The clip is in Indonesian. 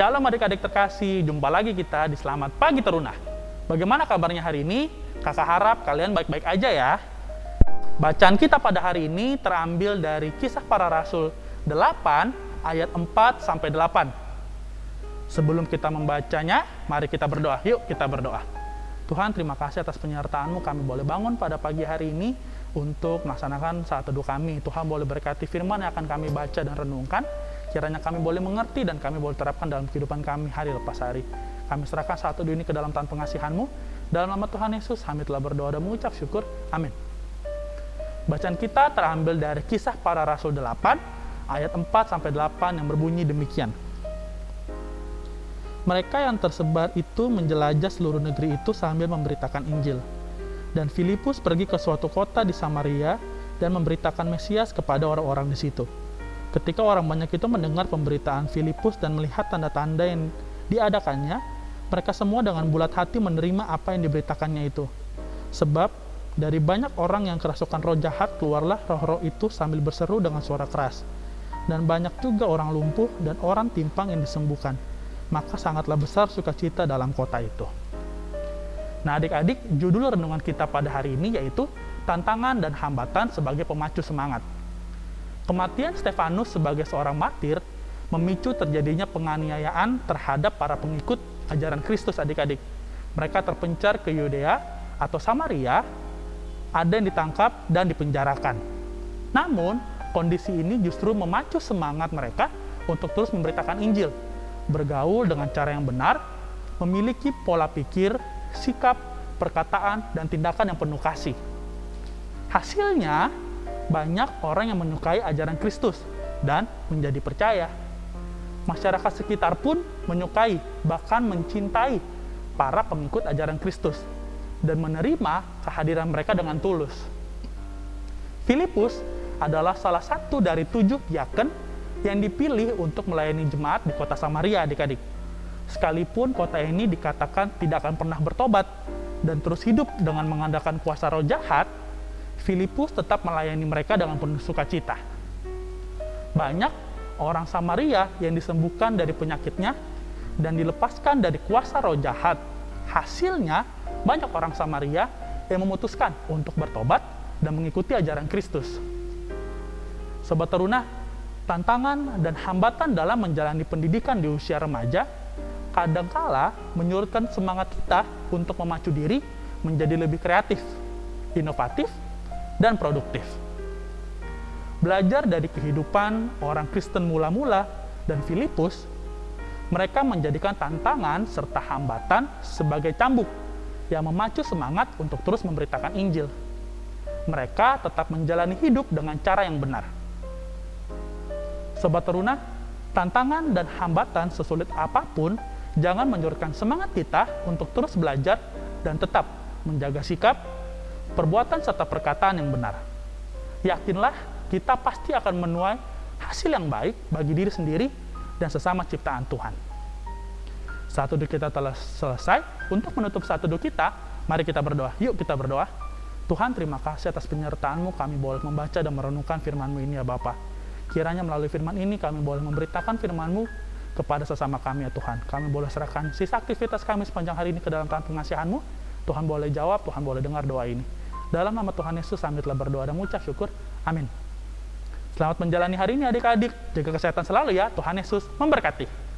Shalom adik-adik terkasih, jumpa lagi kita di Selamat Pagi Teruna. Bagaimana kabarnya hari ini? Kakak harap kalian baik-baik aja ya. Bacaan kita pada hari ini terambil dari Kisah Para Rasul 8 ayat 4 sampai 8. Sebelum kita membacanya, mari kita berdoa. Yuk kita berdoa. Tuhan terima kasih atas penyertaan-Mu kami boleh bangun pada pagi hari ini untuk melaksanakan saat teduh kami. Tuhan boleh berkati firman yang akan kami baca dan renungkan Kiranya kami boleh mengerti dan kami boleh terapkan dalam kehidupan kami hari lepas hari. Kami serahkan satu ini ke dalam tangan pengasihan-Mu. Dalam nama Tuhan Yesus, kami telah berdoa dan mengucap syukur. Amin. Bacaan kita terambil dari kisah para rasul 8, ayat 4 sampai 8 yang berbunyi demikian. Mereka yang tersebar itu menjelajah seluruh negeri itu sambil memberitakan Injil. Dan Filipus pergi ke suatu kota di Samaria dan memberitakan Mesias kepada orang-orang di situ. Ketika orang banyak itu mendengar pemberitaan Filipus dan melihat tanda-tanda yang diadakannya, mereka semua dengan bulat hati menerima apa yang diberitakannya itu. Sebab dari banyak orang yang kerasukan roh jahat keluarlah roh-roh itu sambil berseru dengan suara keras. Dan banyak juga orang lumpuh dan orang timpang yang disembuhkan. Maka sangatlah besar sukacita dalam kota itu. Nah adik-adik, judul renungan kita pada hari ini yaitu Tantangan dan Hambatan sebagai Pemacu Semangat. Kematian Stefanus sebagai seorang martir memicu terjadinya penganiayaan terhadap para pengikut ajaran Kristus adik-adik. Mereka terpencar ke Yudea atau Samaria, ada yang ditangkap dan dipenjarakan. Namun, kondisi ini justru memacu semangat mereka untuk terus memberitakan Injil, bergaul dengan cara yang benar, memiliki pola pikir, sikap, perkataan, dan tindakan yang penuh kasih. Hasilnya, banyak orang yang menyukai ajaran Kristus dan menjadi percaya. Masyarakat sekitar pun menyukai, bahkan mencintai para pengikut ajaran Kristus dan menerima kehadiran mereka dengan tulus. Filipus adalah salah satu dari tujuh diaken yang dipilih untuk melayani jemaat di kota Samaria adik-adik. Sekalipun kota ini dikatakan tidak akan pernah bertobat dan terus hidup dengan mengandalkan kuasa roh jahat, Filipus tetap melayani mereka dengan penuh sukacita. Banyak orang Samaria yang disembuhkan dari penyakitnya dan dilepaskan dari kuasa roh jahat. Hasilnya, banyak orang Samaria yang memutuskan untuk bertobat dan mengikuti ajaran Kristus. Sobat teruna, tantangan dan hambatan dalam menjalani pendidikan di usia remaja kadangkala menyurutkan semangat kita untuk memacu diri menjadi lebih kreatif, inovatif, dan produktif. Belajar dari kehidupan orang Kristen mula-mula dan Filipus, mereka menjadikan tantangan serta hambatan sebagai cambuk yang memacu semangat untuk terus memberitakan Injil. Mereka tetap menjalani hidup dengan cara yang benar. Sobat teruna, tantangan dan hambatan sesulit apa pun jangan menyurutkan semangat kita untuk terus belajar dan tetap menjaga sikap perbuatan serta perkataan yang benar. Yakinlah kita pasti akan menuai hasil yang baik bagi diri sendiri dan sesama ciptaan Tuhan. Satu dua kita telah selesai. Untuk menutup satu dua kita, mari kita berdoa. Yuk kita berdoa. Tuhan terima kasih atas penyertaan-Mu kami boleh membaca dan merenungkan firman-Mu ini ya Bapa. Kiranya melalui firman ini kami boleh memberitakan firman-Mu kepada sesama kami ya Tuhan. Kami boleh serahkan sisa aktivitas kami sepanjang hari ini ke dalam tangan pengasihan-Mu. Tuhan boleh jawab, Tuhan boleh dengar doa ini. Dalam nama Tuhan Yesus kami telah berdoa dan mengucap syukur. Amin. Selamat menjalani hari ini adik-adik. Jaga kesehatan selalu ya. Tuhan Yesus memberkati.